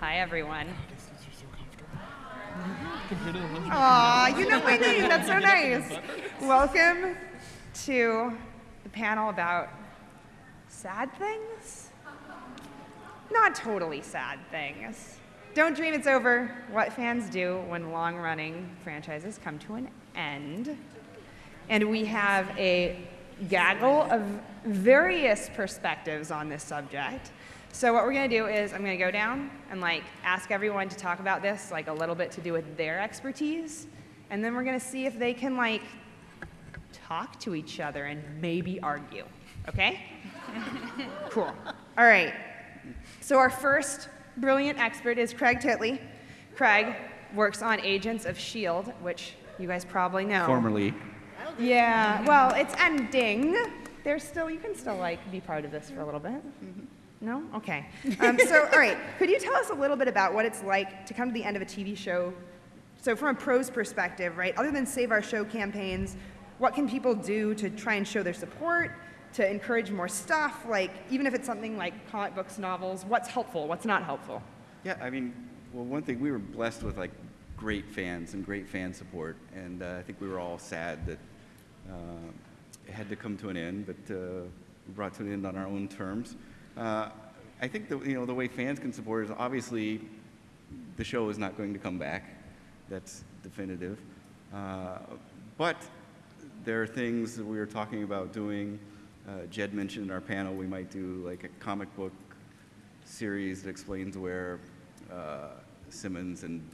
Hi, everyone. Aw, you know my name. That's so nice. Welcome to the panel about sad things? Not totally sad things. Don't dream it's over. What fans do when long running franchises come to an end. And we have a gaggle of various perspectives on this subject. So what we're gonna do is I'm gonna go down and like ask everyone to talk about this, like a little bit to do with their expertise. And then we're gonna see if they can like talk to each other and maybe argue, okay? cool. All right. So our first brilliant expert is Craig Titley. Craig works on Agents of S.H.I.E.L.D., which you guys probably know. Formerly. Yeah, well, it's ending. There's still, you can still like be part of this for a little bit. Mm-hmm. No? Okay. Um, so, all right, could you tell us a little bit about what it's like to come to the end of a TV show? So, from a pro's perspective, right, other than Save Our Show campaigns, what can people do to try and show their support, to encourage more stuff? Like, even if it's something like comic books, novels, what's helpful, what's not helpful? Yeah, I mean, well, one thing we were blessed with like great fans and great fan support, and uh, I think we were all sad that uh, it had to come to an end, but uh, we brought to an end on our own terms. Uh, I think the, you know, the way fans can support is obviously the show is not going to come back. That's definitive. Uh, but there are things that we were talking about doing. Uh, Jed mentioned in our panel we might do like a comic book series that explains where uh, Simmons and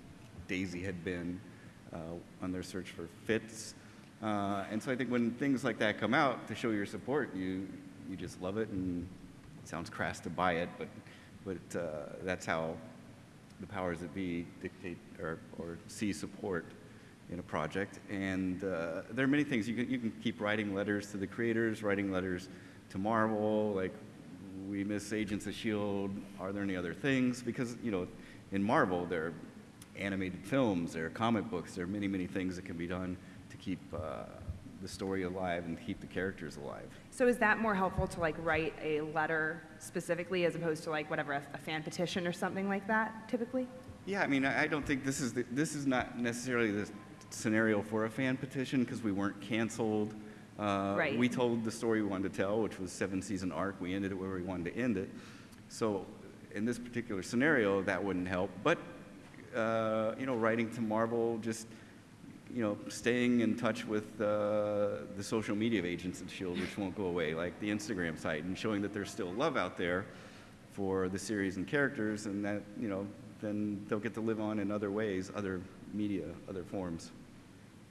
Daisy had been uh, on their search for Fitz. Uh, and so I think when things like that come out to show your support, you, you just love it and sounds crass to buy it, but, but uh, that's how the powers that be dictate or, or see support in a project. And uh, there are many things. You can, you can keep writing letters to the creators, writing letters to Marvel, like, we miss Agents of S.H.I.E.L.D., are there any other things? Because, you know, in Marvel, there are animated films, there are comic books, there are many, many things that can be done to keep uh, the story alive and keep the characters alive. So is that more helpful to like write a letter specifically as opposed to like whatever, a, a fan petition or something like that typically? Yeah, I mean, I I don't think this is, the, this is not necessarily the scenario for a fan petition because we weren't canceled. Uh, Right. We told the story we wanted to tell, which was seven season arc. We ended it where we wanted to end it. So in this particular scenario, that wouldn't help. But, uh, you know, writing to Marvel, just, you know, staying in touch with uh, the social media Agents of S.H.I.E.L.D., which won't go away, like the Instagram site, and showing that there's still love out there for the series and characters, and that, you know, then they'll get to live on in other ways, other media, other forms.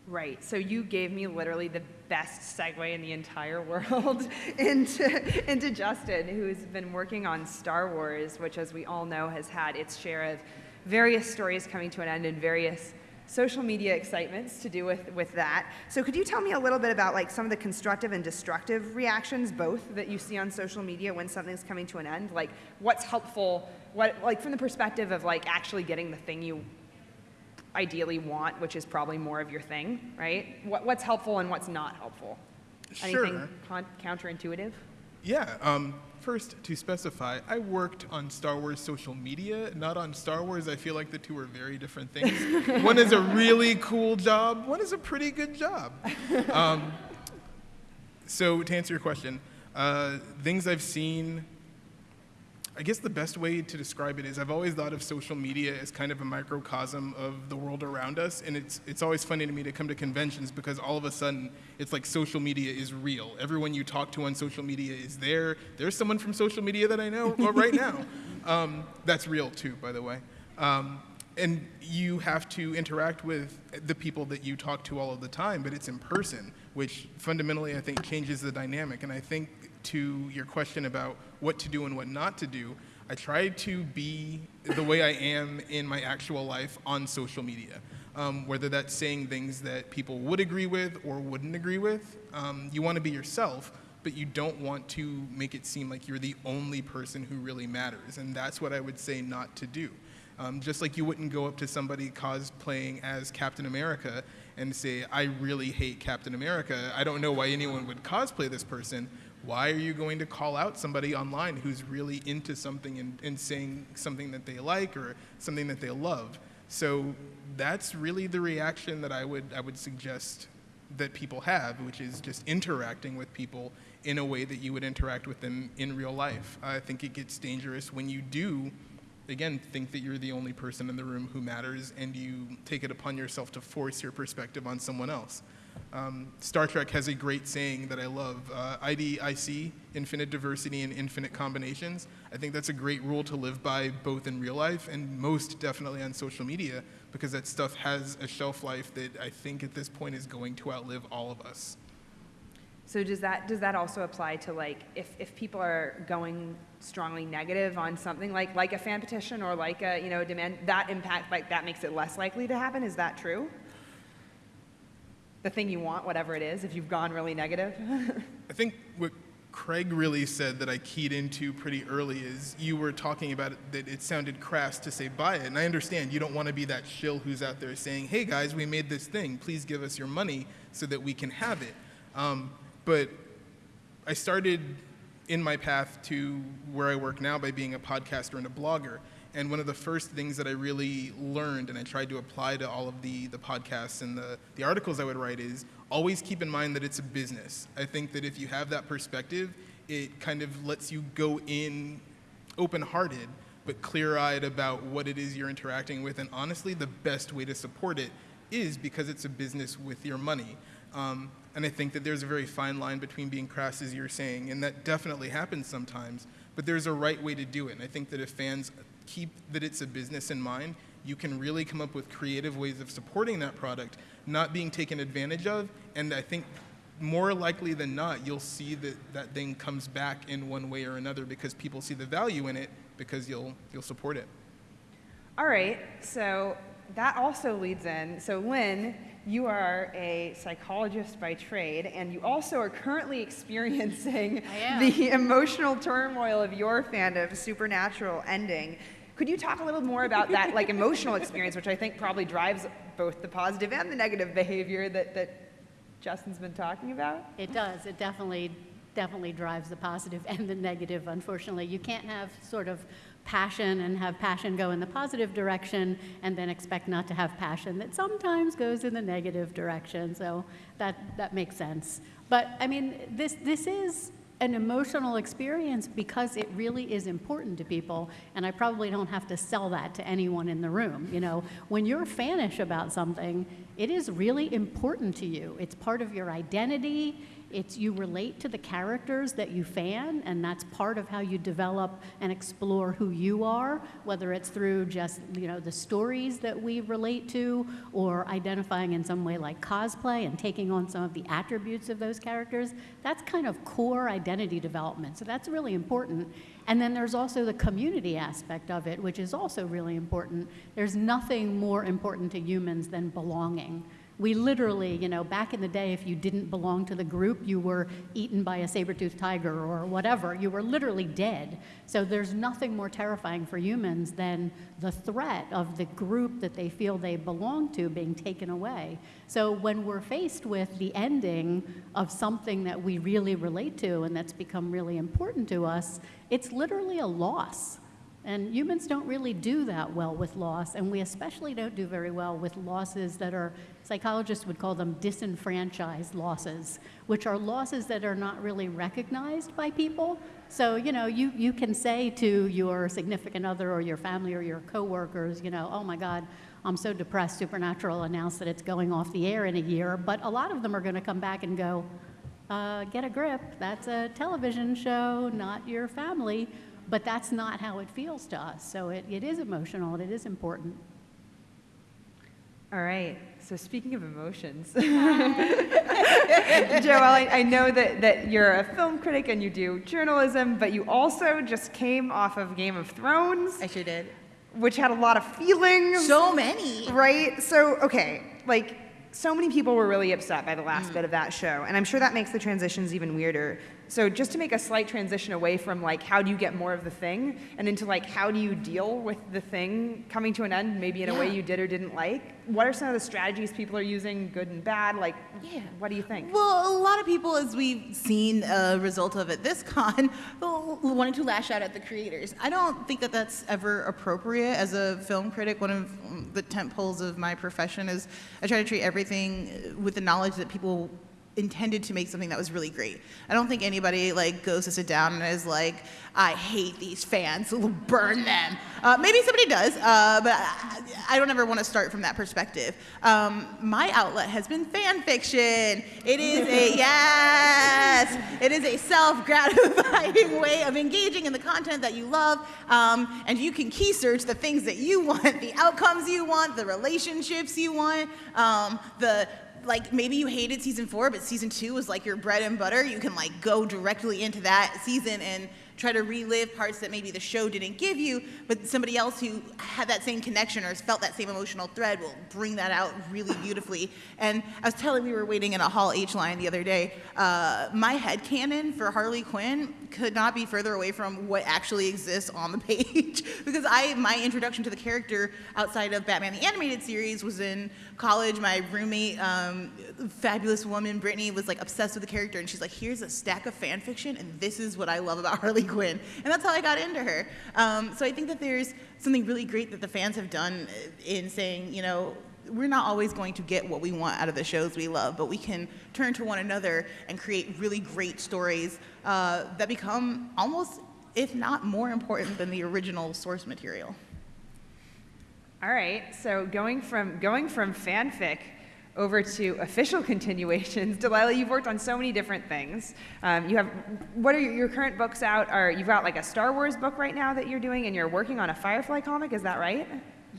Right. So you gave me literally the best segue in the entire world into, into Justin, who's been working on Star Wars, which, as we all know, has had its share of various stories coming to an end and various social media excitements to do with, with that. So could you tell me a little bit about like some of the constructive and destructive reactions, both that you see on social media when something's coming to an end? Like what's helpful, what, like from the perspective of like actually getting the thing you ideally want, which is probably more of your thing, right? What, what's helpful and what's not helpful? Anything Sure. counterintuitive? Yeah. Um, first, to specify, I worked on Star Wars social media, not on Star Wars. I feel like the two are very different things. one is a really cool job. One is a pretty good job. Um, so to answer your question, uh, things I've seen. I guess the best way to describe it is I've always thought of social media as kind of a microcosm of the world around us, and it's it's always funny to me to come to conventions because all of a sudden it's like social media is real. Everyone you talk to on social media is there. There's someone from social media that I know right now. Um, that's real too, by the way. Um, and you have to interact with the people that you talk to all of the time, but it's in person, which fundamentally I think changes the dynamic. And I think to your question about what to do and what not to do, I try to be the way I am in my actual life on social media. Um, whether that's saying things that people would agree with or wouldn't agree with, um, you want to be yourself, but you don't want to make it seem like you're the only person who really matters. And that's what I would say not to do. Um, just like you wouldn't go up to somebody cosplaying as Captain America and say, I really hate Captain America. I don't know why anyone would cosplay this person. Why are you going to call out somebody online who's really into something and, and saying something that they like or something that they love? So that's really the reaction that I would, I would suggest that people have, which is just interacting with people in a way that you would interact with them in real life. I think it gets dangerous when you do, again, think that you're the only person in the room who matters and you take it upon yourself to force your perspective on someone else. Um, Star Trek has a great saying that I love uh, IDIC, infinite diversity and infinite combinations. I think that's a great rule to live by both in real life and most definitely on social media because that stuff has a shelf life that I think at this point is going to outlive all of us. So does that does that also apply to like if, if people are going strongly negative on something like like a fan petition or like a you know demand that impact like that makes it less likely to happen? Is that true? The thing you want, whatever it is, if you've gone really negative. I think what Craig really said that I keyed into pretty early is you were talking about it, that it sounded crass to say buy it. And I understand you don't want to be that shill who's out there saying, hey guys, we made this thing. Please give us your money so that we can have it. Um, but I started in my path to where I work now by being a podcaster and a blogger. And one of the first things that I really learned and I tried to apply to all of the, the podcasts and the, the articles I would write is always keep in mind that it's a business. I think that if you have that perspective, it kind of lets you go in open hearted but clear eyed about what it is you're interacting with. And honestly, the best way to support it is because it's a business with your money. Um, and I think that there's a very fine line between being crass, as you're saying, and that definitely happens sometimes. But there's a right way to do it. And I think that if fans keep that it's a business in mind, you can really come up with creative ways of supporting that product, not being taken advantage of. And I think more likely than not, you'll see that that thing comes back in one way or another because people see the value in it because you'll, you'll support it. All right, so that also leads in. So, Lynn, you are a psychologist by trade, and you also are currently experiencing the emotional turmoil of your fandom of Supernatural ending. Could you talk a little more about that, like emotional experience, which I think probably drives both the positive and the negative behavior that, that Justin's been talking about? It does. It definitely, definitely drives the positive and the negative, unfortunately. You can't have sort of passion and have passion go in the positive direction and then expect not to have passion that sometimes goes in the negative direction. So that, that makes sense. But I mean, this, this is an emotional experience because it really is important to people and i probably don't have to sell that to anyone in the room you know when you're fanish about something it is really important to you it's part of your identity it's you relate to the characters that you fan, and that's part of how you develop and explore who you are, whether it's through just you know the stories that we relate to, or identifying in some way like cosplay and taking on some of the attributes of those characters. That's kind of core identity development. So that's really important. And then there's also the community aspect of it, which is also really important. There's nothing more important to humans than belonging. We literally, you know, back in the day, if you didn't belong to the group, you were eaten by a saber-toothed tiger or whatever. You were literally dead. So there's nothing more terrifying for humans than the threat of the group that they feel they belong to being taken away. So when we're faced with the ending of something that we really relate to and that's become really important to us, it's literally a loss. And humans don't really do that well with loss, and we especially don't do very well with losses that are, psychologists would call them disenfranchised losses, which are losses that are not really recognized by people. So, you know, you, you can say to your significant other or your family or your coworkers, you know, oh my God, I'm so depressed, Supernatural announced that it's going off the air in a year, but a lot of them are going to come back and go, uh, get a grip, that's a television show, not your family. But that's not how it feels to us. So it, it is emotional and it is important. All right. So speaking of emotions, Joelle, I, I, know that, that you're a film critic and you do journalism, but you also just came off of Game of Thrones. I sure did. Which had a lot of feelings. So many. Right? So, okay, like, so many people were really upset by the last mm. bit of that show, and I'm sure that makes the transitions even weirder. So just to make a slight transition away from like how do you get more of the thing and into like how do you deal with the thing coming to an end, maybe in a way you did or didn't like. What are some of the strategies people are using, good and bad? Like, Yeah. what do you think? Well, a lot of people, as we've seen a result of at this con, wanted to lash out at the creators. I don't think that that's ever appropriate. As a film critic, one of the tent poles of my profession is I try to treat everything with the knowledge that people intended to make something that was really great. I don't think anybody like goes to sit down and is like, I hate these fans, burn them. Uh, maybe somebody does, uh, but I, I don't ever want to start from that perspective. Um, my outlet has been fan fiction. It is a yes, it is a self-gratifying way of engaging in the content that you love, um, and you can key search the things that you want, the outcomes you want, the relationships you want, um, the like maybe you hated season four, but season two was like your bread and butter. You can like go directly into that season and try to relive parts that maybe the show didn't give you, but somebody else who had that same connection or felt that same emotional thread will bring that out really beautifully. And I was telling we were waiting in a Hall H line the other day. Uh, my head canon for Harley Quinn could not be further away from what actually exists on the page because I my introduction to the character outside of Batman the animated series was in college. My roommate, um, fabulous woman Brittany, was like obsessed with the character, and she's like, "Here's a stack of fan fiction, and this is what I love about Harley Quinn," and that's how I got into her. Um, so I think that there's something really great that the fans have done in saying, you know. We're not always going to get what we want out of the shows we love, but we can turn to one another and create really great stories uh, that become almost, if not more important than the original source material. All right, so going from going from fanfic over to official continuations, Delilah, you've worked on so many different things. Um, you have what are your, your current books out? Are you've got like a Star Wars book right now that you're doing, and you're working on a Firefly comic? Is that right?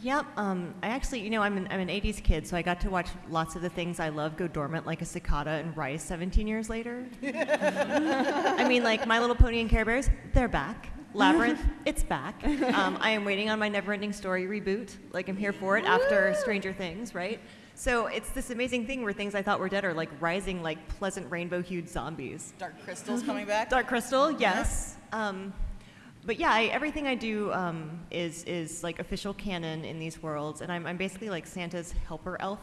Yep. Um, I actually, you know, I'm an, I'm an 80s kid, so I got to watch lots of the things I love go dormant like a cicada and rise 17 years later. I mean, like My Little Pony and Care Bears, they're back. Labyrinth, it's back. Um, I am waiting on my Neverending Story reboot. Like, I'm here for it after Stranger Things, right? So it's this amazing thing where things I thought were dead are like rising like pleasant rainbow-hued zombies. Dark Crystal's coming back. Dark Crystal, yes. Um, but yeah, I, everything I do um, is is like official canon in these worlds, and I'm, I'm basically like Santa's helper elf.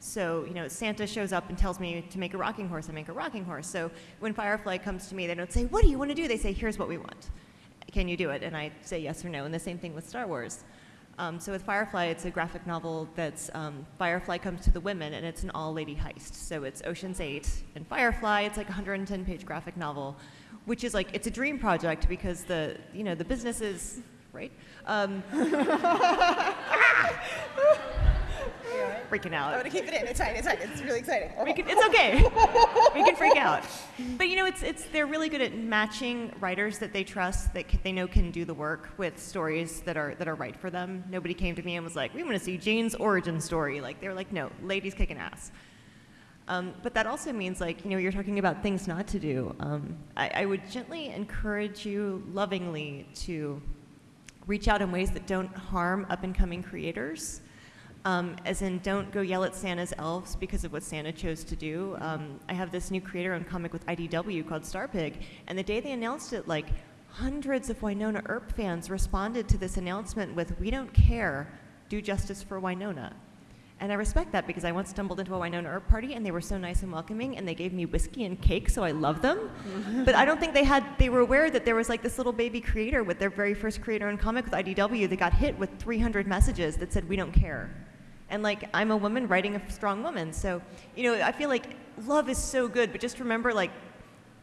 So you know, Santa shows up and tells me to make a rocking horse. I make a rocking horse. So when Firefly comes to me, they don't say, "What do you want to do?" They say, "Here's what we want. Can you do it?" And I say yes or no. And the same thing with Star Wars. Um, so with Firefly, it's a graphic novel that's um, Firefly comes to the women, and it's an all-lady heist. So it's Ocean's Eight, and Firefly, it's like a 110-page graphic novel, which is like it's a dream project because the you know the business is right. Um, freaking out. I'm gonna keep it in. It's fine. It's fine. It's really exciting. We can, it's okay. we can freak out. But you know, it's it's they're really good at matching writers that they trust that c- they know can do the work with stories that are that are right for them. Nobody came to me and was like, "We want to see Jane's origin story." Like they were like, "No, ladies kicking ass." Um, but that also means, like, you know, you're talking about things not to do. Um, I, I would gently encourage you, lovingly, to reach out in ways that don't harm up and coming creators. Um, as in, don't go yell at Santa's elves because of what Santa chose to do. Um, I have this new creator owned comic with IDW called Star Pig, and the day they announced it, like hundreds of Wynonna Earp fans responded to this announcement with, We don't care, do justice for Wynonna. And I respect that because I once stumbled into a Wynonna Earp party and they were so nice and welcoming and they gave me whiskey and cake, so I love them. but I don't think they had, they were aware that there was like this little baby creator with their very first creator owned comic with IDW that got hit with 300 messages that said, We don't care. And like, I'm a woman writing a strong woman. So, you know, I feel like love is so good, but just remember like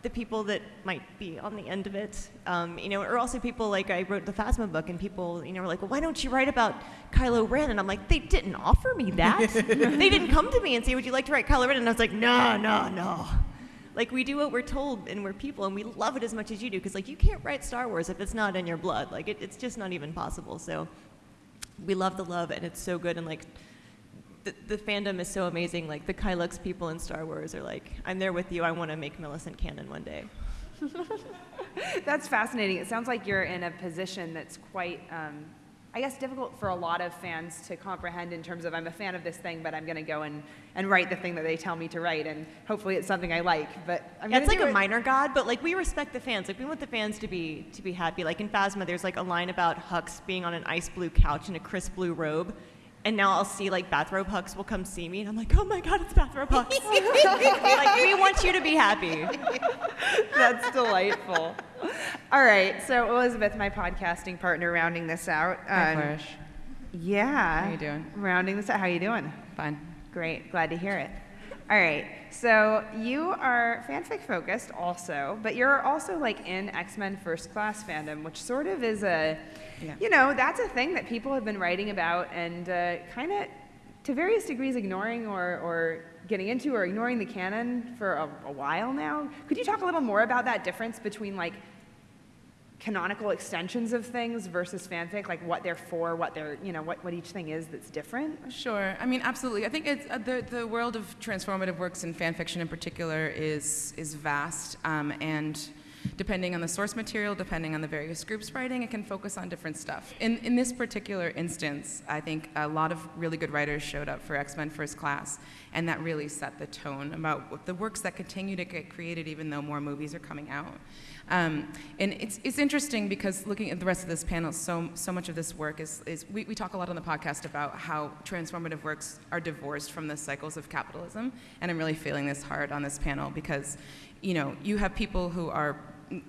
the people that might be on the end of it, um, you know, or also people like I wrote the Phasma book, and people, you know, were like, "Well, why don't you write about Kylo Ren?" And I'm like, "They didn't offer me that. they didn't come to me and say, "Would you like to write Kylo Ren?" And I was like, "No, no, no." Like we do what we're told, and we're people, and we love it as much as you do, because like you can't write Star Wars if it's not in your blood. Like it, it's just not even possible. So we love the love, and it's so good, and like the, the fandom is so amazing. Like the Kylux people in Star Wars are like, I'm there with you. I want to make Millicent canon one day. That's fascinating. It sounds like you're in a position that's quite um, I guess, difficult for a lot of fans to comprehend in terms of I'm a fan of this thing, but I'm going to go and, and write the thing that they tell me to write, and hopefully it's something I like. But I'm Yeah, it's like do a it. minor god, but like we respect the fans. Like we want the fans to be to be happy. Like in Phasma, there's like a line about Hux being on an ice blue couch in a crisp blue robe. And now I'll see like bathrobe Hux will come see me, and I'm like, oh my god, it's bathrobe Hux. like we want you to be happy. That's delightful. All right, so Elizabeth, my podcasting partner, rounding this out. Hi, um, Flourish. Yeah. How you doing? Rounding this out. How you doing? Fine. Great. Glad to hear it. All right. So you are fanfic focused also, but you're also like in X-Men First Class fandom, which sort of is a, Yeah. you know, that's a thing that people have been writing about and uh, kind of, to various degrees, ignoring or, or getting into or ignoring the canon for a, a while now. Could you talk a little more about that difference between like canonical extensions of things versus fanfic, like what they're for, what they're, you know, what, what each thing is that's different? Sure. I mean, absolutely. I think it's, uh, the, the world of transformative works and fanfiction in particular is, is vast. Um, and depending on the source material, depending on the various groups writing, it can focus on different stuff. In, in this particular instance, I think a lot of really good writers showed up for X Men First Class, and that really set the tone about the works that continue to get created even though more movies are coming out. Um, and it's, it's interesting because looking at the rest of this panel, so, so much of this work is, is we, we talk a lot on the podcast about how transformative works are divorced from the cycles of capitalism. And I'm really feeling this hard on this panel because, you know, you have people who are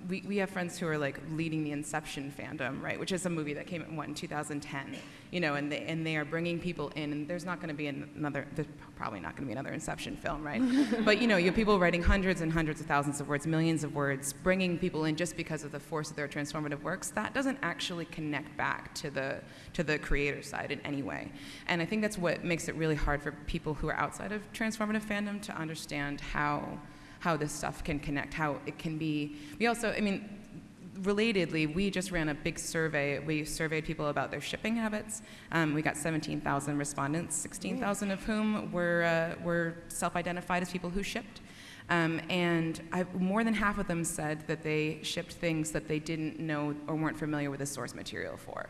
we, we have friends who are like leading the Inception fandom, right? Which is a movie that came out what, in 2010, you know, and they, and they are bringing people in, and there's not going to be another, there's probably not going to be another Inception film, right? but you know, you have people writing hundreds and hundreds of thousands of words, millions of words, bringing people in just because of the force of their transformative works. That doesn't actually connect back to the to the creator side in any way, and I think that's what makes it really hard for people who are outside of transformative fandom to understand how how this stuff can connect, how it can be. We also, I mean, relatedly, we just ran a big survey. We surveyed people about their shipping habits. Um, we got 17,000 respondents, 16,000 of whom were, uh, were self-identified as people who shipped. Um, and I, more than half of them said that they shipped things that they didn't know or weren't familiar with the source material for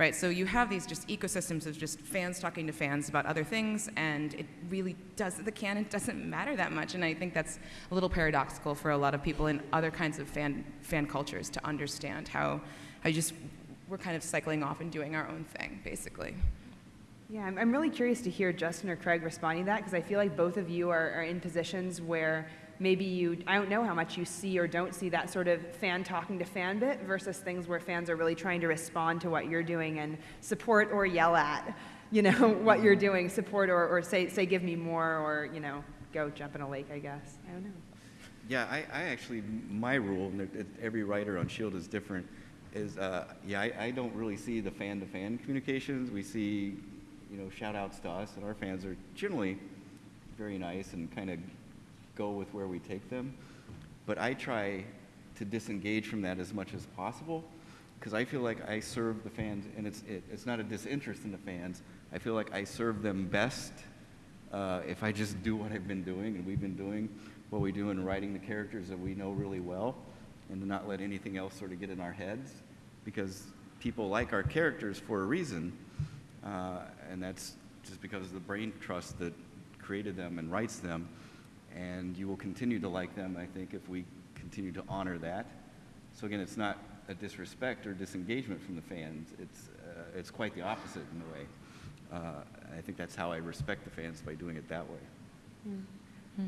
right? So you have these just ecosystems of just fans talking to fans about other things, and it really does, the canon doesn't matter that much. And I think that's a little paradoxical for a lot of people in other kinds of fan, fan cultures to understand how, how just, we're kind of cycling off and doing our own thing, basically. Yeah, I'm, I'm really curious to hear Justin or Craig responding to that because I feel like both of you are, are in positions where maybe you, I don't know how much you see or don't see that sort of fan talking to fan bit versus things where fans are really trying to respond to what you're doing and support or yell at, you know, what you're doing, support or, or say, say, give me more or, you know, go jump in a lake, I guess. I don't know. Yeah, I, I actually, my rule, every writer on Shield is different, is, uh, yeah, I, I don't really see the fan-to-fan communications. We see, you know, shout-outs to us, and our fans are generally very nice and kind of go with where we take them. But I try to disengage from that as much as possible, because I feel like I serve the fans, and it's, it, it's not a disinterest in the fans. I feel like I serve them best uh, if I just do what I've been doing and we've been doing, what we do in writing the characters that we know really well, and to not let anything else sort of get in our heads, because people like our characters for a reason, uh, and that's just because of the brain trust that created them and writes them, and you will continue to like them, I think, if we continue to honor that. So again, it's not a disrespect or disengagement from the fans. It's, uh, it's quite the opposite in a way. Uh, I think that's how I respect the fans by doing it that way.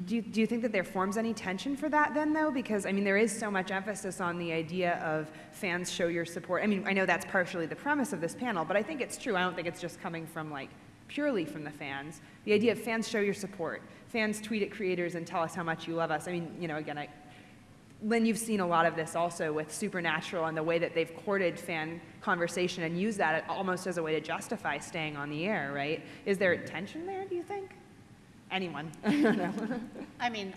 Do you, do you think that there forms any tension for that then, though? Because, I mean, there is so much emphasis on the idea of fans show your support. I mean, I know that's partially the premise of this panel, but I think it's true. I don't think it's just coming from, like, purely from the fans. The idea of fans show your support. Fans tweet at creators and tell us how much you love us. I mean, you know, again, I, Lynn, you've seen a lot of this also with Supernatural and the way that they've courted fan conversation and used that almost as a way to justify staying on the air, right? Is there tension there, do you think? Anyone? I. Mean,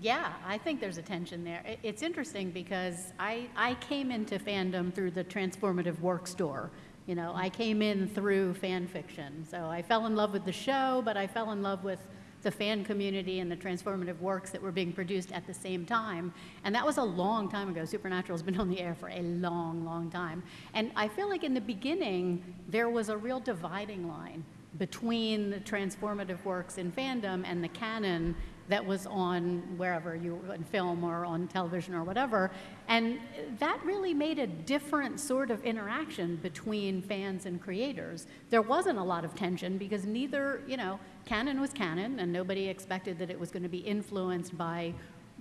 yeah, I think there's a tension there. It's interesting because I, I came into fandom through the transformative work store. You know, I came in through fan fiction. So I fell in love with the show, but I fell in love with the fan community and the transformative works that were being produced at the same time. And that was a long time ago. Supernatural's been on the air for a long, long time. And I feel like in the beginning, there was a real dividing line between the transformative works in fandom and the canon that was on wherever you were in film or on television or whatever. And that really made a different sort of interaction between fans and creators. There wasn't a lot of tension because neither, you know, canon was canon and nobody expected that it was going to be influenced by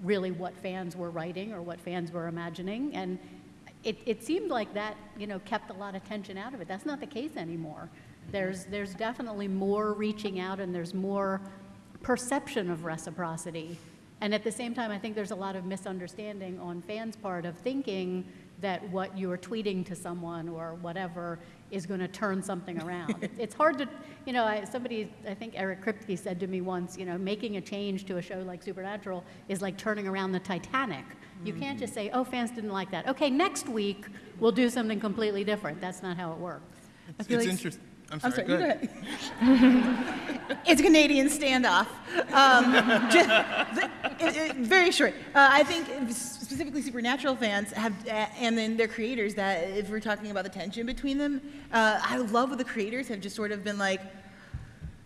really what fans were writing or what fans were imagining. And it, it seemed like that, you know, kept a lot of tension out of it. That's not the case anymore. There's, there's definitely more reaching out and there's more perception of reciprocity. And at the same time, I think there's a lot of misunderstanding on fans' part of thinking that what you're tweeting to someone or whatever is going to turn something around. It's hard to, you know, I, somebody, I think Eric Kripke said to me once, you know, making a change to a show like Supernatural is like turning around the Titanic. You can't mm. just say, oh, fans didn't like that. Okay, next week we'll do something completely different. That's not how it works. It's, feel it's like- interesting. I'm I'm sorry, sorry, go ahead. it's a Canadian standoff. Um, ju- the- it- it- very short. Uh, I think specifically Supernatural fans have, uh, and then their creators, that if we're talking about the tension between them, uh, I love what the creators have just sort of been like,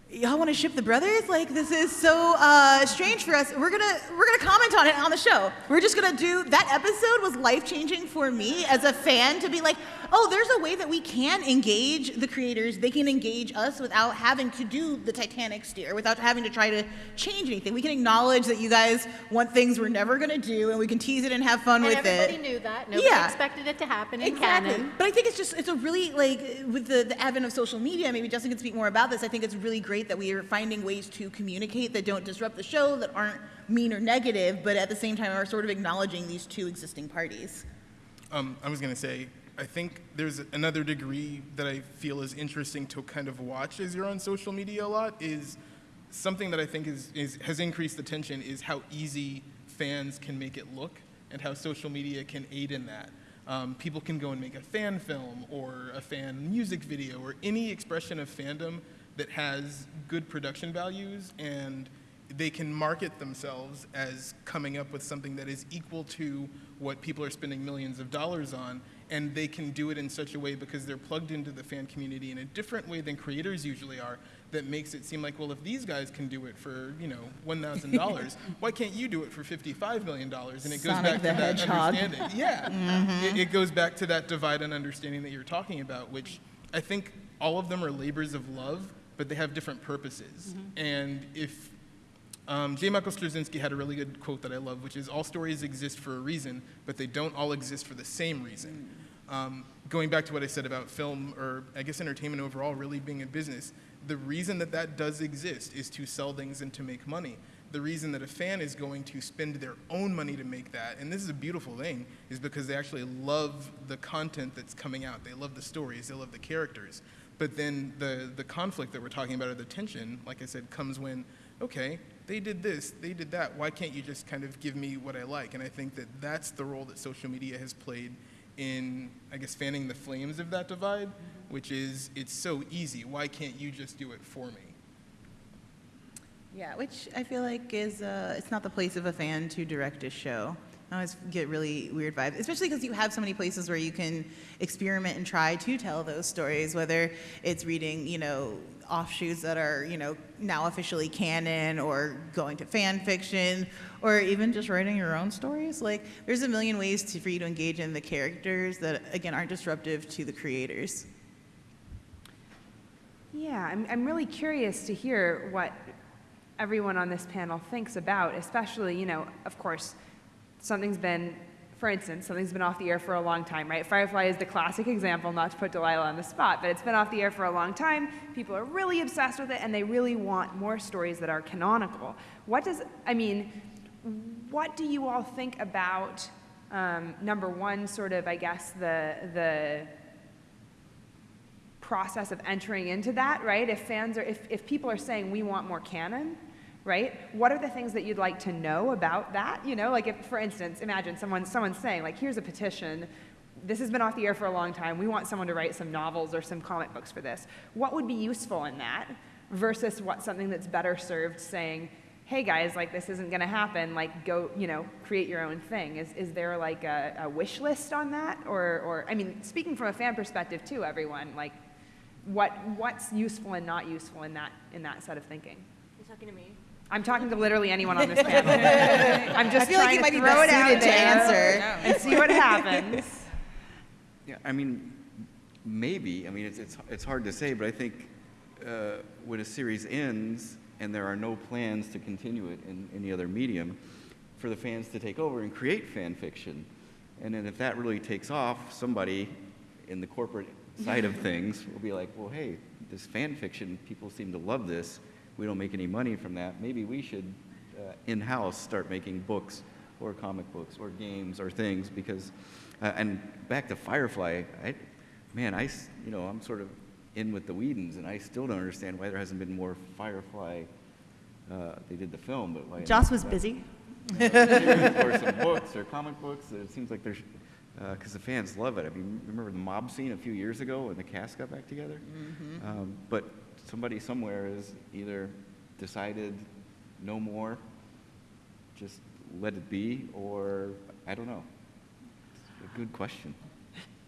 y'all want to ship the brothers? Like this is so uh, strange for us. We're gonna we're gonna comment on it on the show. We're just gonna do that episode was life changing for me as a fan to be like, oh, there's a way that we can engage the creators. They can engage us without having to do the Titanic steer, without having to try to change anything. We can acknowledge that you guys want things we're never gonna do, and we can tease it and have fun And with everybody it. knew that. Nobody Yeah. expected it to happen in Exactly. canon. But I think it's just, it's a really, like, with the, the advent of social media, maybe Justin can speak more about this. I think it's really great that we are finding ways to communicate that don't disrupt the show, that aren't mean or negative, but at the same time are sort of acknowledging these two existing parties. Um, I was going to say, I think there's another degree that I feel is interesting to kind of watch as you're on social media a lot is something that I think is, is has increased the tension is how easy fans can make it look and how social media can aid in that. Um, people can go and make a fan film or a fan music video or any expression of fandom that has good production values and they can market themselves as coming up with something that is equal to what people are spending millions of dollars on and they can do it in such a way because they're plugged into the fan community in a different way than creators usually are that makes it seem like well if these guys can do it for you know $1000 why can't you do it for $55 million and it goes Sonic back to that Hedgehog. understanding. Yeah. Mm-hmm. It, it goes back to that divide and understanding that you're talking about which i think all of them are labors of love but they have different purposes. Mm-hmm. And if um, J. Michael Straczynski had a really good quote that I love, which is all stories exist for a reason, but they don't all exist for the same reason. Um, going back to what I said about film, or I guess entertainment overall, really being a business, the reason that that does exist is to sell things and to make money. The reason that a fan is going to spend their own money to make that, and this is a beautiful thing, is because they actually love the content that's coming out. They love the stories, they love the characters. But then the, the conflict that we're talking about, or the tension, like I said, comes when, okay, they did this, they did that. Why can't you just kind of give me what I like? And I think that that's the role that social media has played in, I guess, fanning the flames of that divide, which is it's so easy. Why can't you just do it for me? Yeah, which I feel like is, uh, it's not the place of a fan to direct a show. I always get really weird vibes, especially because you have so many places where you can experiment and try to tell those stories, whether it's reading, you know, offshoots that are, you know, now officially canon or going to fan fiction or even just writing your own stories. Like, there's a million ways to, for you to engage in the characters that, again, aren't disruptive to the creators. Yeah, I'm, I'm really curious to hear what everyone on this panel thinks about, especially, you know, of course, something's been, for instance, something's been off the air for a long time, right? Firefly is the classic example, not to put Delilah on the spot, but it's been off the air for a long time. People are really obsessed with it, and they really want more stories that are canonical. What does, I mean, what do you all think about, um, number one, sort of, I guess, the, the, process of entering into that, right? If fans are, if, if people are saying we want more canon, right? What are the things that you'd like to know about that? You know, like if, for instance, imagine someone, someone saying like, here's a petition, this has been off the air for a long time, we want someone to write some novels or some comic books for this. What would be useful in that, versus what something that's better served saying, hey guys, like this isn't going to happen, like go, you know, create your own thing. Is, is there like a, a wish list on that? Or, or, I mean, speaking from a fan perspective too, everyone, like what, what's useful and not useful in that, in that set of thinking? You're talking to me? I'm talking to literally anyone on this panel. I'm just I feel like trying you might to be throw best it out suited to there answer. and see what happens. Yeah, I mean, maybe. I mean, it's, it's, it's hard to say, but I think uh, when a series ends and there are no plans to continue it in any other medium, for the fans to take over and create fan fiction. And then if that really takes off, somebody in the corporate side of things will be like, well, hey, this fan fiction, people seem to love this. We don't make any money from that. Maybe we should uh, in-house start making books or comic books or games or things because, uh, and back to Firefly, I, man, I, you know, I'm sort of in with the Whedons and I still don't understand why there hasn't been more Firefly. Uh, they did the film, but why? Joss was busy. or some books or comic books. It seems like there's, because the fans love it. I mean, remember the mob scene a few years ago when the cast got back together? Um, but somebody somewhere has either decided no more, just let it be, or I don't know. It's a good question.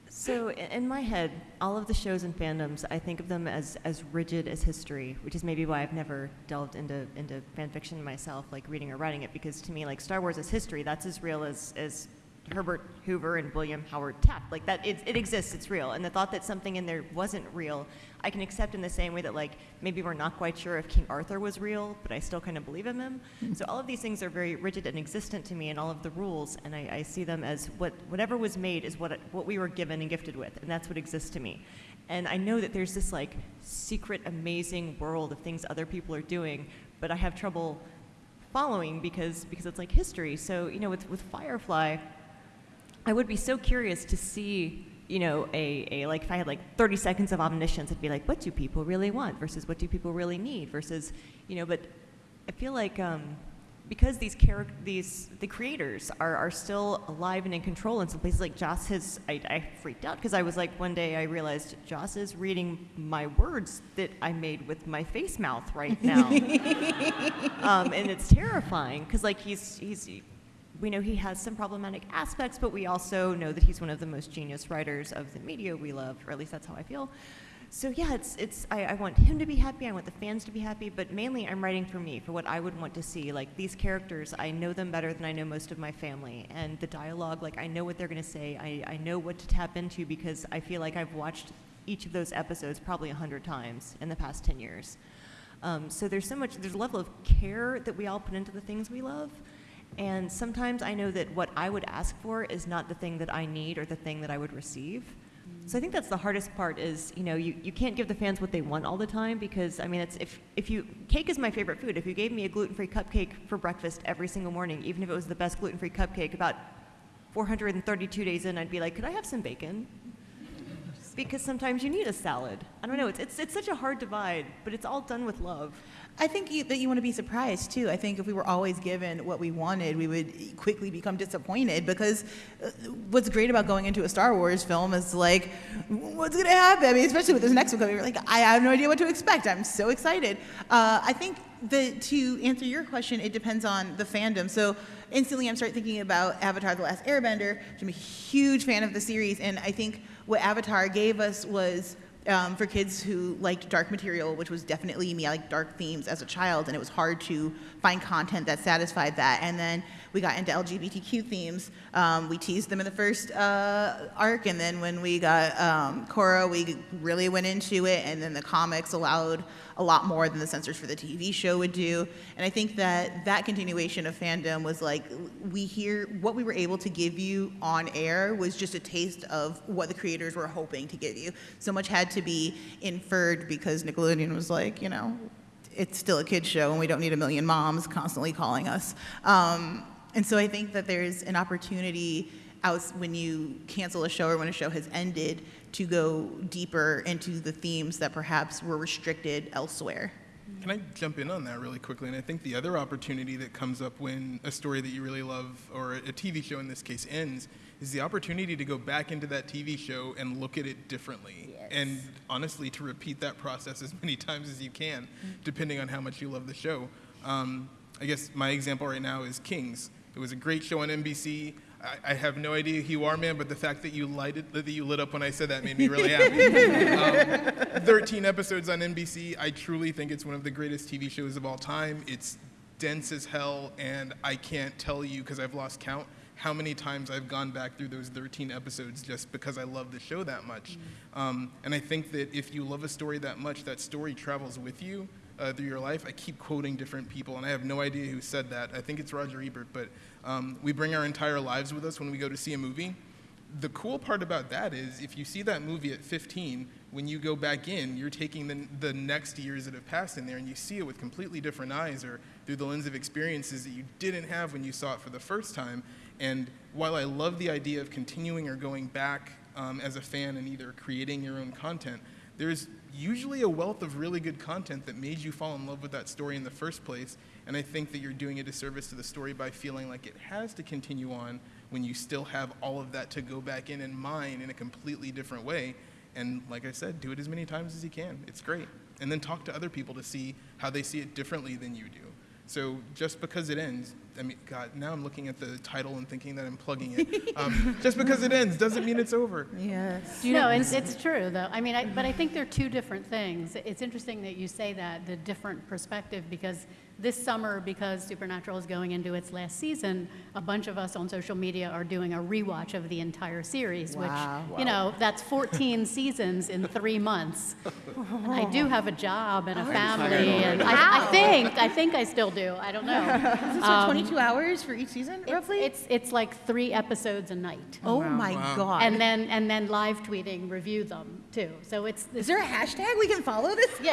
So in my head, all of the shows and fandoms, I think of them as, as rigid as history, which is maybe why I've never delved into, into fan fiction myself, like reading or writing it, because to me, like Star Wars is history. That's as real as, as Herbert Hoover and William Howard Taft. Like that, it, it exists, it's real. And the thought that something in there wasn't real, I can accept in the same way that like maybe we're not quite sure if King Arthur was real, but I still kind of believe in him. Hmm. so all of these things are very rigid and existent to me, and all of the rules, and I, I see them as what whatever was made is what what we were given and gifted with, and that's what exists to me. And I know that there's this like secret, amazing world of things other people are doing, but I have trouble following because because it's like history. So you know, with with Firefly, I would be so curious to see, you know, a, a like if I had like 30 seconds of omniscience, I'd be like, what do people really want versus what do people really need versus, you know, but I feel like um, because these charac- these the creators are, are still alive and in control in some places like Joss has I, I freaked out because I was like one day I realized Joss is reading my words that I made with my face mouth right now. Um, and it's terrifying because like he's he's we know he has some problematic aspects, but we also know that he's one of the most genius writers of the media we love, or at least that's how I feel. So yeah, it's it's I, I want him to be happy, I want the fans to be happy, but mainly I'm writing for me, for what I would want to see. Like these characters, I know them better than I know most of my family, and the dialogue, like I know what they're gonna say, I, I know what to tap into because I feel like I've watched each of those episodes probably a hundred times in the past ten years. Um, so there's so much, there's a level of care that we all put into the things we love. And sometimes I know that what I would ask for is not the thing that I need or the thing that I would receive. So I think that's the hardest part is, you know, you, you can't give the fans what they want all the time because, I mean, it's, if, if you, cake is my favorite food. If you gave me a gluten-free cupcake for breakfast every single morning, even if it was the best gluten-free cupcake, about 432 days in, I'd be like, could I have some bacon? Because sometimes you need a salad. I don't know, it's, it's, it's such a hard divide, but it's all done with love. I think you, that you want to be surprised too. I think if we were always given what we wanted, we would quickly become disappointed because uh, what's great about going into a Star Wars film is like, what's going to happen? I mean, especially with this next one coming, like, I have no idea what to expect. I'm so excited. Uh, I think that to answer your question, it depends on the fandom. So instantly I'm start thinking about Avatar: The Last Airbender. which I'm a huge fan of the series, and I think what Avatar gave us was um, for kids who liked dark material, which was definitely me. I liked dark themes as a child, and it was hard to find content that satisfied that. And then we got into LGBTQ themes. Um, we teased them in the first uh, arc, and then when we got um, Korra, we really went into it. And then the comics allowed a lot more than the censors for the TV show would do. And I think that that continuation of fandom was like we hear what we were able to give you on air was just a taste of what the creators were hoping to give you. So much had to be inferred because Nickelodeon was like, you know, it's still a kid's show and we don't need a million moms constantly calling us. Um, and so I think that there's an opportunity out when you cancel a show or when a show has ended to go deeper into the themes that perhaps were restricted elsewhere. Can I jump in on that really quickly? And I think the other opportunity that comes up when a story that you really love, or a TV show in this case, ends, is the opportunity to go back into that TV show and look at it differently. And honestly, to repeat that process as many times as you can, depending on how much you love the show. Um, I guess my example right now is Kings. It was a great show on NBC. I, I have no idea who you are, man, but the fact that you lighted, that you lit up when I said that made me really happy. um, 13 episodes on NBC. I truly think it's one of the greatest TV shows of all time. It's dense as hell, and I can't tell you because I've lost count how many times I've gone back through those 13 episodes just because I love the show that much. Um, and I think that if you love a story that much, that story travels with you uh, through your life. I keep quoting different people, and I have no idea who said that. I think it's Roger Ebert, but um, we bring our entire lives with us when we go to see a movie. The cool part about that is if you see that movie at 15, when you go back in, you're taking the, the next years that have passed in there and you see it with completely different eyes or through the lens of experiences that you didn't have when you saw it for the first time. And while I love the idea of continuing or going back um, as a fan and either creating your own content, there's usually a wealth of really good content that made you fall in love with that story in the first place. And I think that you're doing a disservice to the story by feeling like it has to continue on when you still have all of that to go back in and mine in a completely different way. And like I said, do it as many times as you can. It's great. And then talk to other people to see how they see it differently than you do. So just because it ends, I mean, God, now I'm looking at the title and thinking that I'm plugging it. Um, just because it ends doesn't mean it's over. Yes. No, it's, it's true, though. I mean, I, but I think they're two different things. It's interesting that you say that, the different perspective, because this summer, because Supernatural is going into its last season, a bunch of us on social media are doing a rewatch of the entire series, Wow. which, you know, that's 14 seasons in three months. I do have a job and a oh, family, and I, I think, I think I still do. I don't know. Is this for um, 22 hours for each season, It's, roughly? it's, it's like three episodes a night. oh my God. And then, and then live tweeting, review them too. So it's, is there a hashtag we can follow this yeah,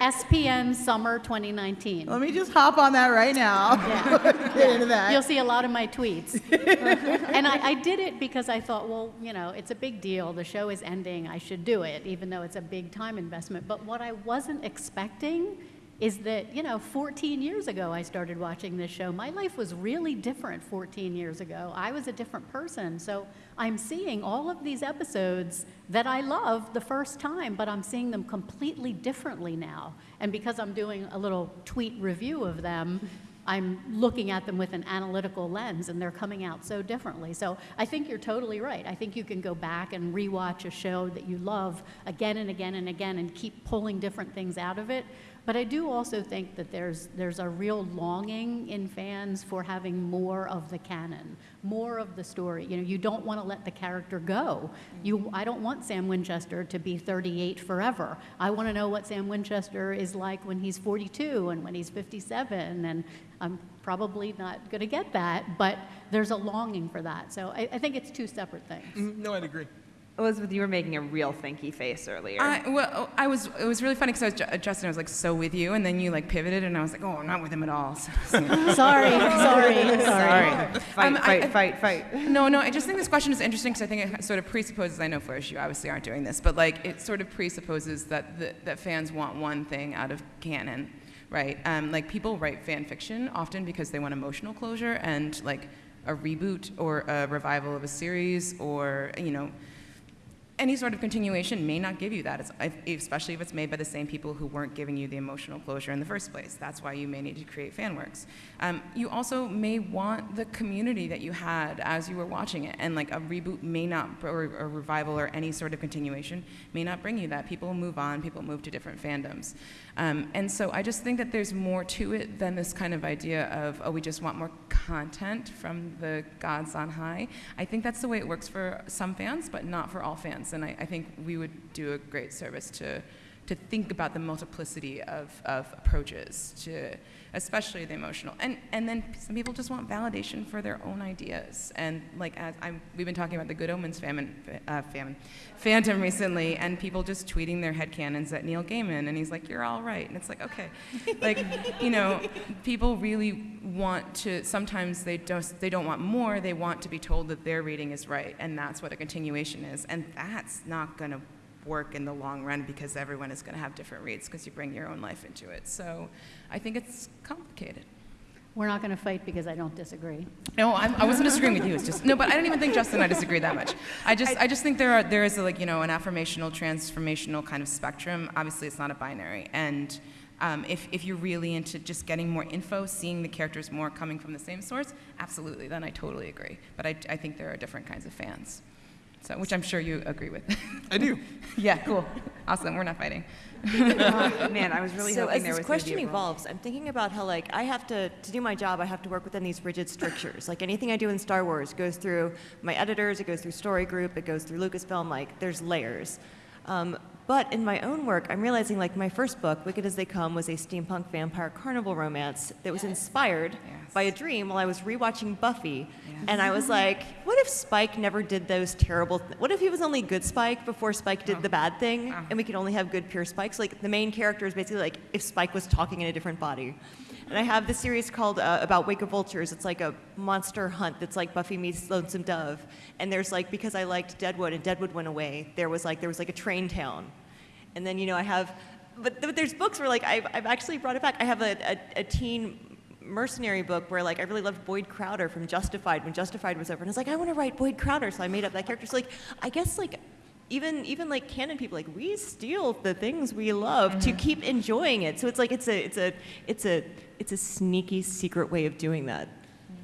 on? SPN Summer 2019. Let me just hop on that right now. Yeah. Get into that. You'll see a lot of my tweets. and I, I did it because I thought, well, you know, it's a big deal. The show is ending. I should do it, even though it's a big time investment. But what I wasn't expecting is that, you know, 14 years ago I started watching this show. My life was really different 14 years ago. I was a different person. So I'm seeing all of these episodes that I loved the first time, but I'm seeing them completely differently now. And because I'm doing a little tweet review of them, I'm looking at them with an analytical lens and they're coming out so differently. So I think you're totally right. I think you can go back and rewatch a show that you love again and again and again and keep pulling different things out of it. But I do also think that there's, there's a real longing in fans for having more of the canon, more of the story. You know, you don't want to let the character go. You, I don't want Sam Winchester to be 38 forever. I want to know what Sam Winchester is like when he's 42 and when he's 57. And I'm probably not going to get that, but there's a longing for that. So I, I think it's two separate things. Mhm, No, I'd agree. Elizabeth, you were making a real thinky face earlier. I, well, I was. It was really funny because I was Ju- Justin. I was like so with you, and then you like pivoted, and I was like, oh, I'm not with him at all. So- sorry, sorry, sorry. Sorry. Fight, Um, I- fight, I- fight, fight. no, no. I just think this question is interesting because I think it sort of presupposes. I know Flourish, you obviously aren't doing this, but like it sort of presupposes that the, that fans want one thing out of canon, right? Um, like people write fan fiction often because they want emotional closure and like a reboot or a revival of a series or you know any sort of continuation may not give you that, especially if it's made by the same people who weren't giving you the emotional closure in the first place. That's why you may need to create fan works. Um, you also may want the community that you had as you were watching it, and like a reboot may not, or a revival or any sort of continuation may not bring you that. People move on, people move to different fandoms. Um, and so I just think that there's more to it than this kind of idea of, oh, we just want more content from the gods on high. I think that's the way it works for some fans, but not for all fans. And I, I think we would do a great service to, to think about the multiplicity of, of approaches to especially the emotional. And and then some people just want validation for their own ideas. And like as I'm, we've been talking about the good omens famine uh, famine phantom recently and people just tweeting their headcanons at neil gaiman and he's like you're all right. And it's like okay. Like you know people really want to sometimes they don't they don't want more they want to be told that their reading is right and that's what a continuation is. And that's not going to work in the long run because everyone is going to have different reads because you bring your own life into it. So I think it's complicated. We're not going to fight because I don't disagree. No, I'm, I wasn't disagreeing with you. It's just no, but I don't even think Justin and I disagree that much. I just I, just think there are there is a, like you know an affirmational transformational kind of spectrum. Obviously, it's not a binary, and um, if if you're really into just getting more info, seeing the characters more coming from the same source, absolutely, then I totally agree. But I I think there are different kinds of fans, so which I'm sure you agree with. I do. yeah, cool, awesome. We're not fighting. Oh, man, I was really so hoping there this was gonna question be a role. evolves, I'm thinking about how like I have to to do my job, I have to work within these rigid strictures. like anything I do in Star Wars goes through my editors, it goes through Story Group, it goes through Lucasfilm. Like there's layers. Um, but in my own work, I'm realizing like my first book, Wicked as They Come, was a steampunk vampire carnival romance that was inspired Yes. by a dream while I was rewatching Buffy. And I was like, what if Spike never did those terrible th- What if he was only good Spike before Spike did the bad thing and we could only have good pure Spikes? Like the main character is basically like if Spike was talking in a different body. And I have this series called uh, about Wake of Vultures. It's like a monster hunt that's like Buffy meets Lonesome Dove. And there's like because I liked Deadwood and Deadwood went away, there was like there was like a train town. And then you know I have, but, but there's books where like I've, I've actually brought it back. I have a, a, a teen mercenary book where like I really loved Boyd Crowder from Justified when Justified was over, and I was like I want to write Boyd Crowder, so I made up that character. So like I guess like even even like canon people like we steal the things we love to keep enjoying it. So it's like it's a it's a it's a it's a sneaky secret way of doing that.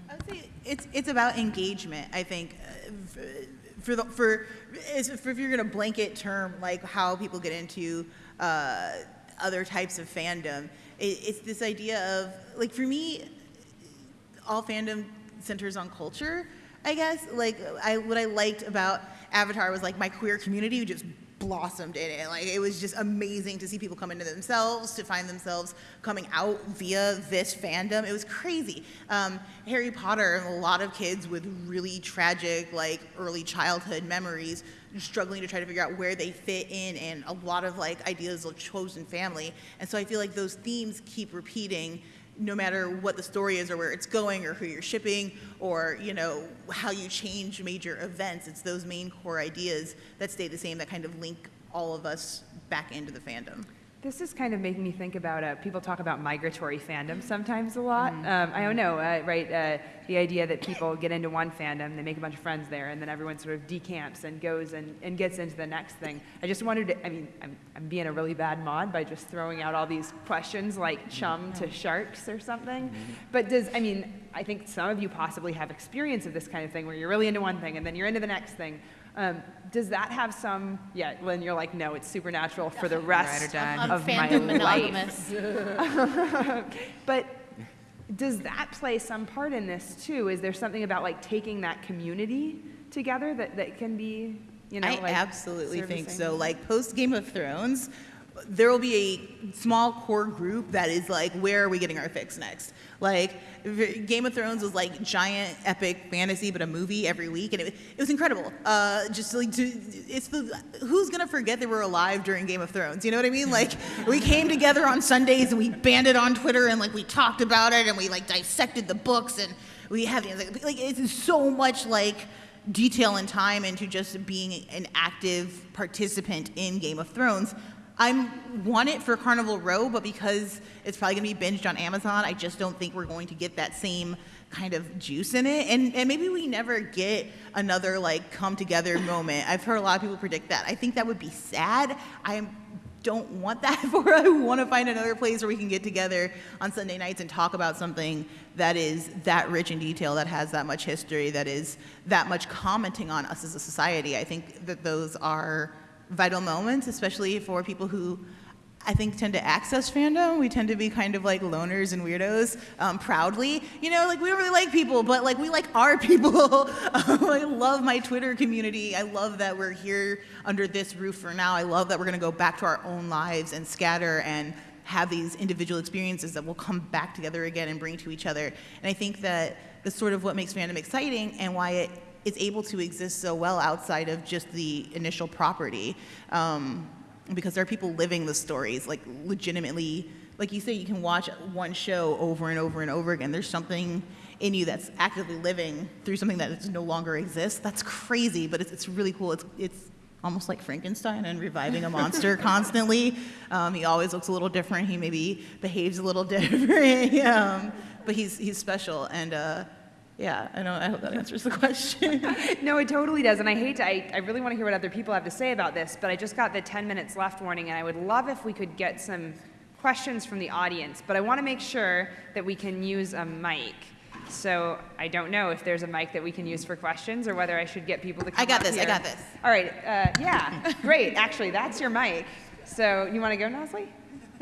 I would say it's it's about engagement. I think uh, f- for the for, if you're gonna blanket term like how people get into uh, other types of fandom, it, it's this idea of like for me, all fandom centers on culture. I guess like I what I liked about Avatar was like my queer community just blossomed in it. Like it was just amazing to see people come into themselves, to find themselves coming out via this fandom. It was crazy. Um, Harry Potter, and a lot of kids with really tragic like early childhood memories, struggling to try to figure out where they fit in, and a lot of like ideas of chosen family. And so I feel like those themes keep repeating no matter what the story is or where it's going or who you're shipping or you know how you change major events it's those main core ideas that stay the same that kind of link all of us back into the fandom This is kind of making me think about uh, people talk about migratory fandom sometimes a lot. Um, I don't know, uh, right? Uh, the idea that people get into one fandom, they make a bunch of friends there, and then everyone sort of decamps and goes and, and gets into the next thing. I just wondered, I mean, I'm, I'm being a really bad mod by just throwing out all these questions like chum to sharks or something. But does, I mean, I think some of you possibly have experience of this kind of thing where you're really into one thing and then you're into the next thing. Um, does that have some, yeah, when you're like, no, it's supernatural for the rest or of my fandom life. But does that play some part in this too? Is there something about like taking that community together that, that can be, you know, I like absolutely think so. Like post Game of Thrones, there will be a small core group that is like, where are we getting our fix next? Like Game of Thrones was like giant epic fantasy, but a movie every week, and it, it was incredible. Uh, just like to, it's the who's gonna forget they were alive during Game of Thrones? You know what I mean? Like we came together on Sundays and we banded on Twitter and like we talked about it and we like dissected the books and we have like, like it's so much like detail and time into just being an active participant in Game of Thrones. I want it for Carnival Row, but because it's probably going to be binged on Amazon, I just don't think we're going to get that same kind of juice in it. And, and maybe we never get another like come together moment. I've heard a lot of people predict that. I think that would be sad. I don't want that for I want to find another place where we can get together on Sunday nights and talk about something that is that rich in detail, that has that much history, that is that much commenting on us as a society. I think that those are vital moments, especially for people who I think tend to access fandom. We tend to be kind of like loners and weirdos um, proudly. You know, like we don't really like people, but like we like our people. Um, I love my Twitter community. I love that we're here under this roof for now. I love that we're going to go back to our own lives and scatter and have these individual experiences that we'll come back together again and bring to each other. And I think that that's sort of what makes fandom exciting and why it is able to exist so well outside of just the initial property. Um, because there are people living the stories, like legitimately, like you say, you can watch one show over and over and over again. There's something in you that's actively living through something that no longer exists. That's crazy, but it's, it's really cool. It's, it's almost like Frankenstein and reviving a monster constantly. Um, he always looks a little different. He maybe behaves a little different, um, but he's he's special. And uh, yeah, I know. I hope that answers the question. No, it totally does. And I hate to, I, I really want to hear what other people have to say about this, but I just got the 10 minutes left warning, and I would love if we could get some questions from the audience. But I want to make sure that we can use a mic. So I don't know if there's a mic that we can use for questions or whether I should get people to come I got up this, I got this. All right. Uh, yeah. Great. Actually, that's your mic. So you want to go, Nosley?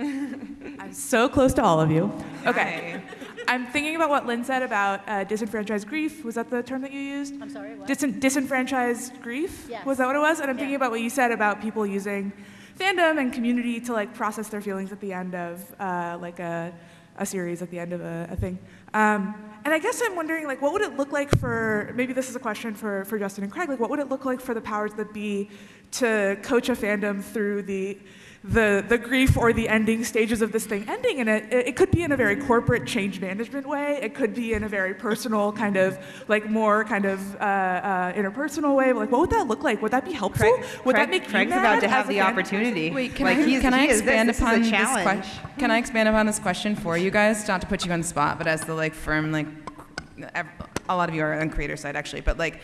I'm so close to all of you. Okay. I'm thinking about what Lynn said about uh, disenfranchised grief. Was that the term that you used? I'm sorry, what? Disen- disenfranchised grief? Yes. Was that what it was? And I'm Yeah. thinking about what you said about people using fandom and community to like process their feelings at the end of uh, like a, a series, at the end of a, a thing. Um, and I guess I'm wondering, like, what would it look like for, maybe this is a question for, for Justin and Craig, like, what would it look like for the powers that be to coach a fandom through the, the, the grief or the ending stages of this thing ending? And it, it could be in a very corporate change management way. It could be in a very personal kind of, like, more kind of uh, uh, interpersonal way. Like, what would that look like? Would that be helpful? Craig, would Craig, that make Craig's you mad about to have the opportunity. Wait, can like, I can I expand this, this upon is this question? Can I expand upon this question for you guys? Not to put you on the spot, but as the like firm like a lot of you are on creator side actually, but like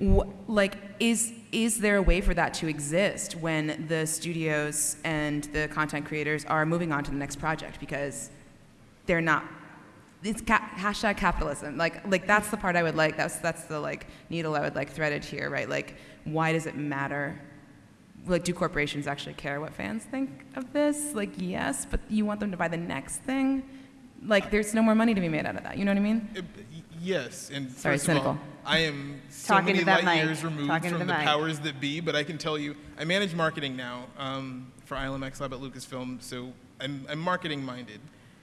wh- like is is there a way for that to exist when the studios and the content creators are moving on to the next project? Because they're not it's ca- hashtag capitalism. Like like that's the part i would like that's that's the like needle i would like threaded here right? Like why does it matter? Like do corporations actually care what fans think of this? Like yes but you want them to buy the next thing? Like there's no more money to be made out of that you know what i mean? Yes, and Sorry, of all, cynical. I am so Talking many light mic. years removed Talking from the the, powers that be, but I can tell you, I manage marketing now um, for ILMX Lab at Lucasfilm, so I'm, I'm marketing minded,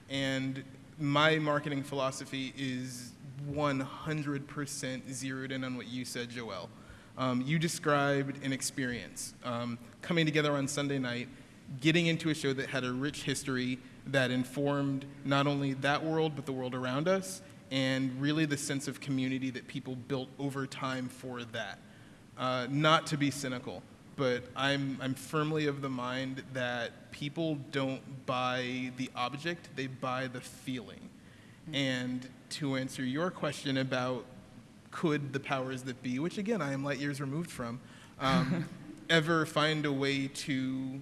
and my marketing philosophy is 100% zeroed in on what you said, Joelle. Um, you described an experience um, coming together on Sunday night, getting into a show that had a rich history that informed not only that world but the world around us, and really the sense of community that people built over time for that. Uh, not to be cynical, but I'm, I'm firmly of the mind that people don't buy the object, they buy the feeling. And to answer your question about could the powers that be, which again I am light years removed from, um, ever find a way to,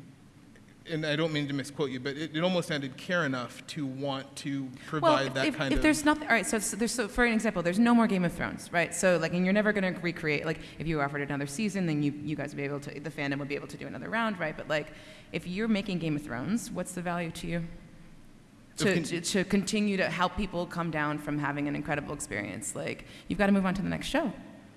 and I don't mean to misquote you, but it, it almost sounded care enough to want to provide if, that if, kind if of. there's nothing all right so, so there's so for an example there's no more game of thrones right so like and you're never going to recreate like if you offered another season then you, you guys would be able to the fandom would be able to do another round right but like if you're making game of thrones what's the value to you to, con- to, to continue to help people come down from having an incredible experience like you've got to move on to the next show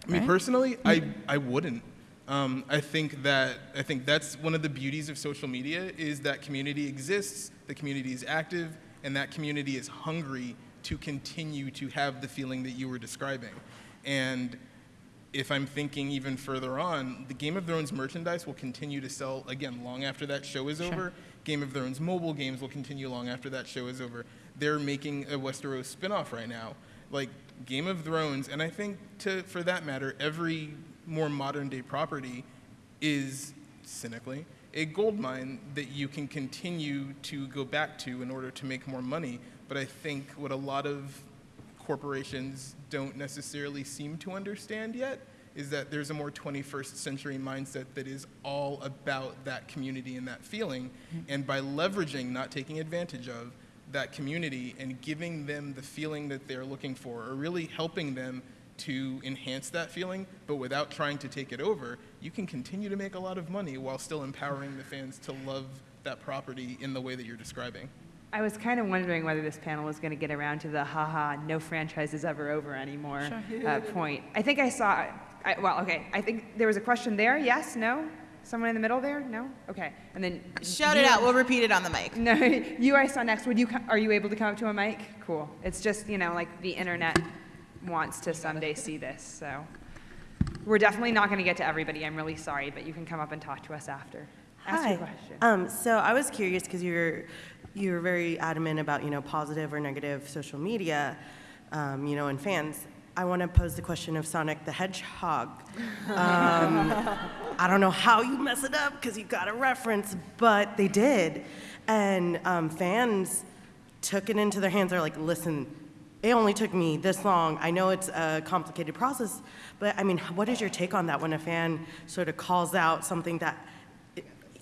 Me right? personally, I, I wouldn't. Um, I think that I think that's one of the beauties of social media is that community exists, the community is active, and that community is hungry to continue to have the feeling that you were describing. And if I'm thinking even further on, the Game of Thrones merchandise will continue to sell again long after that show is over. Game of Thrones mobile games will continue long after that show is over. They're making a Westeros spin-off right now. Like Game of Thrones, and I think to for that matter, every more modern day property is cynically a gold mine that you can continue to go back to in order to make more money. But I think what a lot of corporations don't necessarily seem to understand yet is that there's a more 21st century mindset that is all about that community and that feeling. Mm-hmm. And by leveraging, not taking advantage of, that community and giving them the feeling that they're looking for, or really helping them to enhance that feeling, but without trying to take it over, you can continue to make a lot of money while still empowering the fans to love that property in the way that you're describing. I was kind of wondering whether this panel was going to get around to the haha, no franchise is ever over anymore uh, point. I think I saw, I, well, okay, I think there was a question there. Yes? No? Someone in the middle there? No? Okay. And then. Shout you- it out. We'll repeat it on the mic. No, you I saw next. Would you? Are you able to come up to a mic? Cool. It's just you know like the internet wants to someday see this. So we're definitely not going to get to everybody. I'm really sorry, but you can come up and talk to us after. Ask Hi. your question. Um, so I was curious because you're you were very adamant about you know positive or negative social media, um, you know, and fans. I want to pose the question of Sonic the Hedgehog. Um, I don't know how you mess it up because you got a reference, but they did. And um, fans took it into their hands. They're like, listen, it only took me this long. I know it's a complicated process, but I mean, what is your take on that when a fan sort of calls out something that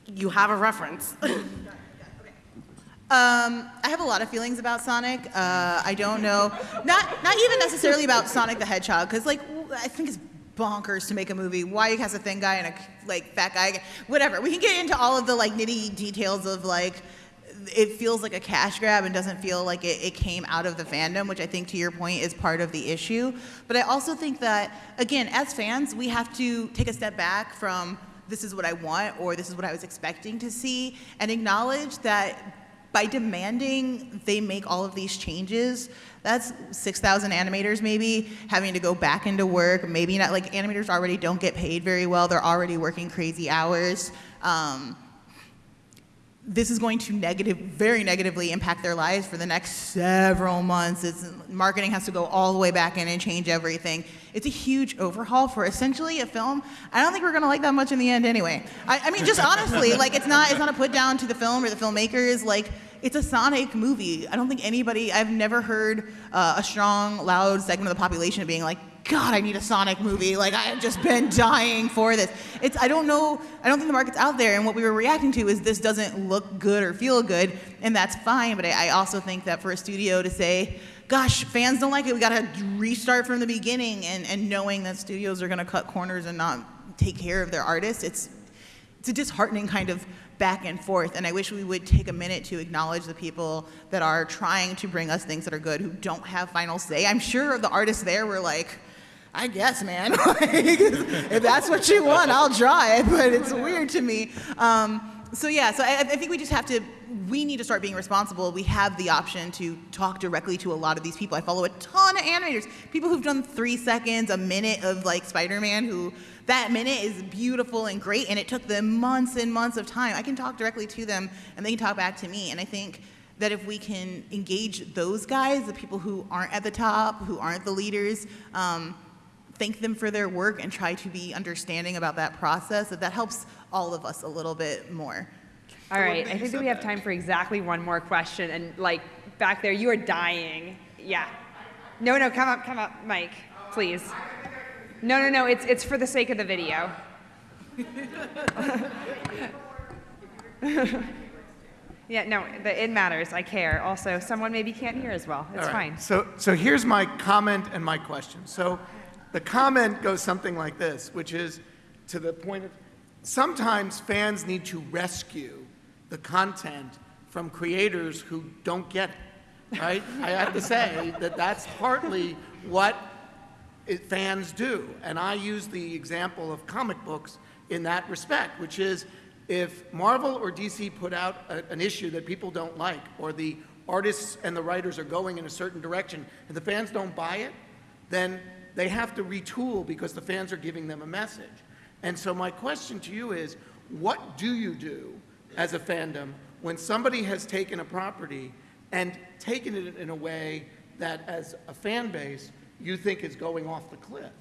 you have a reference? Um, I have a lot of feelings about Sonic. Uh, I don't know, not not even necessarily about Sonic the Hedgehog, because like I think it's bonkers to make a movie. Why he has a thin guy and a like fat guy, whatever. We can get into all of the like nitty details of like it feels like a cash grab and doesn't feel like it, it came out of the fandom, which I think to your point is part of the issue. But I also think that again, as fans, we have to take a step back from this is what I want or this is what I was expecting to see and acknowledge that by demanding they make all of these changes, that's 6,000 animators maybe having to go back into work. Maybe not, like animators already don't get paid very well. They're already working crazy hours. Um, this is going to negative, very negatively impact their lives for the next several months. It's, marketing has to go all the way back in and change everything. It's a huge overhaul for essentially a film. I don't think we're gonna like that much in the end anyway. I, I mean, just honestly, like it's not, it's not a put down to the film or the filmmakers. Like it's a Sonic movie. I don't think anybody, I've never heard uh, a strong, loud segment of the population being like, God, I need a Sonic movie. Like I have just been dying for this. It's I don't know. I don't think the market's out there, and what we were reacting to is this doesn't look good or feel good, and that's fine. But I, I also think that for a studio to say, Gosh, fans don't like it. We got to restart from the beginning, and and knowing that studios are going to cut corners and not take care of their artists, it's it's a disheartening kind of back and forth. And I wish we would take a minute to acknowledge the people that are trying to bring us things that are good, who don't have final say. I'm sure the artists there were like. I guess, man. If that's what you want, I'll draw it. But it's weird to me. Um, so yeah, so I, I think we just have to. We need to start being responsible. We have the option to talk directly to a lot of these people. I follow a ton of animators, people who've done three seconds, a minute of like Spider-Man, who that minute is beautiful and great, and it took them months and months of time. I can talk directly to them, and they can talk back to me. And I think that if we can engage those guys, the people who aren't at the top, who aren't the leaders. Um, thank them for their work and try to be understanding about that process, that that helps all of us a little bit more. All right, I think that we have time for exactly one more question. And like back there, you are dying. Yeah. No, no, come up, come up, Mike, please. No, no, no, it's, it's for the sake of the video. yeah, no, the, it matters. I care. Also, someone maybe can't hear as well. It's All right. fine. So, so here's my comment and my question. So the comment goes something like this, which is to the point of sometimes fans need to rescue the content from creators who don't get it, right? I have to say that that's partly what it, fans do. And I use the example of comic books in that respect, which is if Marvel or DC put out a, an issue that people don't like, or the artists and the writers are going in a certain direction, and the fans don't buy it, then they have to retool because the fans are giving them a message. And so my question to you is, what do you do as a fandom when somebody has taken a property and taken it in a way that as a fan base you think is going off the cliff?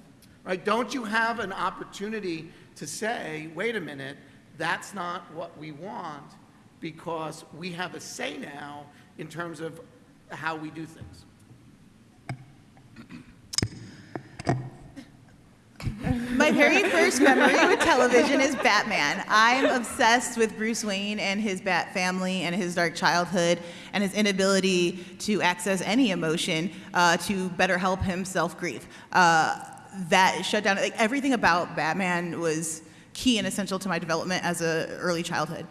Right? Don't you have an opportunity to say, wait a minute, that's not what we want because we have a say now in terms of how we do things? My very first memory with television is Batman. I'm obsessed with Bruce Wayne and his Bat family and his dark childhood and his inability to access any emotion uh, to better help himself grieve. Uh, that shut down, like everything about Batman was key and essential to my development as a early childhood.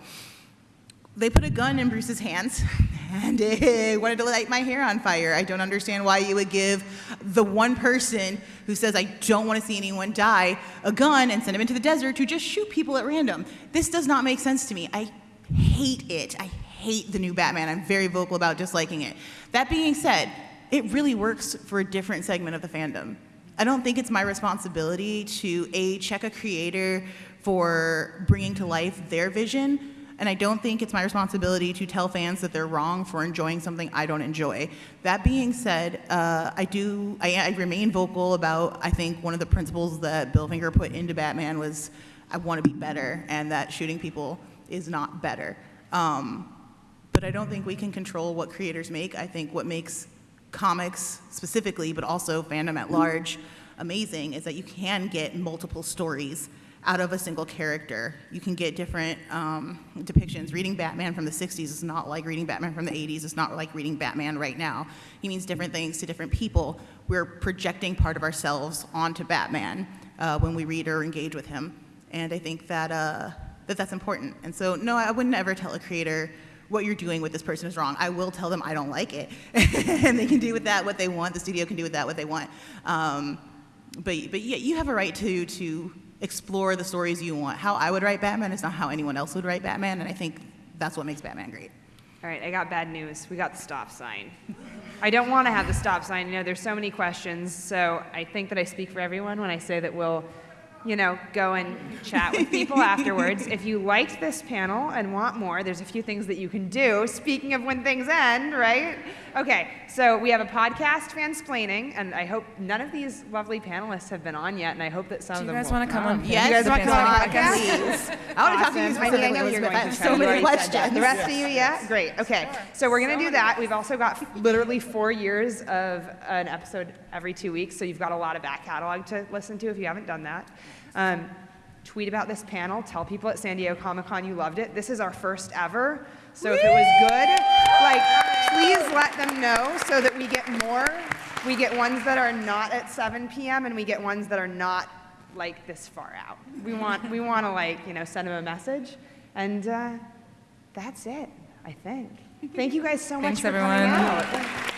They put a gun in Bruce's hands and it wanted to light my hair on fire. I don't understand why you would give the one person who says, I don't want to see anyone die, a gun and send him into the desert to just shoot people at random. This does not make sense to me. I hate it. I hate the new Batman. I'm very vocal about disliking it. That being said, it really works for a different segment of the fandom. I don't think it's my responsibility to A, check a creator for bringing to life their vision And I don't think it's my responsibility to tell fans that they're wrong for enjoying something I don't enjoy. That being said, uh, I do, I, I remain vocal about, I think one of the principles that Bill Finger put into Batman was, I want to be better, and that shooting people is not better. Um, but I don't think we can control what creators make. I think what makes comics specifically, but also fandom at large, amazing is that you can get multiple stories out of a single character. You can get different um, depictions. Reading Batman from the 60s is not like reading Batman from the 80s. It's not like reading Batman right now. He means different things to different people. We're projecting part of ourselves onto Batman uh, when we read or engage with him. And I think that, uh, that that's important. And so, no, I would never tell a creator what you're doing with this person is wrong. I will tell them I don't like it. and they can do with that what they want. The studio can do with that what they want. Um, but, but yeah, you have a right to, to explore the stories you want. How I would write Batman is not how anyone else would write Batman, and I think that's what makes Batman great. All right, I got bad news. We got the stop sign. I don't want to have the stop sign. You know, there's so many questions, so I think that I speak for everyone when I say that we'll, you know, go and chat with people afterwards. If you liked this panel and want more, there's a few things that you can do. Speaking of when things end, right? Okay, so we have a podcast, Fansplaining, and I hope none of these lovely panelists have been on yet, and I hope that some of them. Do you guys want to come on? Yes, you guys want to come on the podcast? please. I want to talk to you Awesome. Heidi, I know specifically, you're going I to try. so many already said that. questions. The rest of you, yeah? Great, okay. So we're going to do that. We've also got literally four years of an episode every two weeks, so you've got a lot of back catalog to listen to if you haven't done that. Um, tweet about this panel. Tell people at San Diego Comic Con you loved it. This is our first ever, so if it was good, like, please let them know so that we get more. We get ones that are not at 7 p.m. and we get ones that are not like this far out. We want we want to like you know send them a message, and uh, that's it. I think. Thank you guys so much Thanks, for everyone. coming out.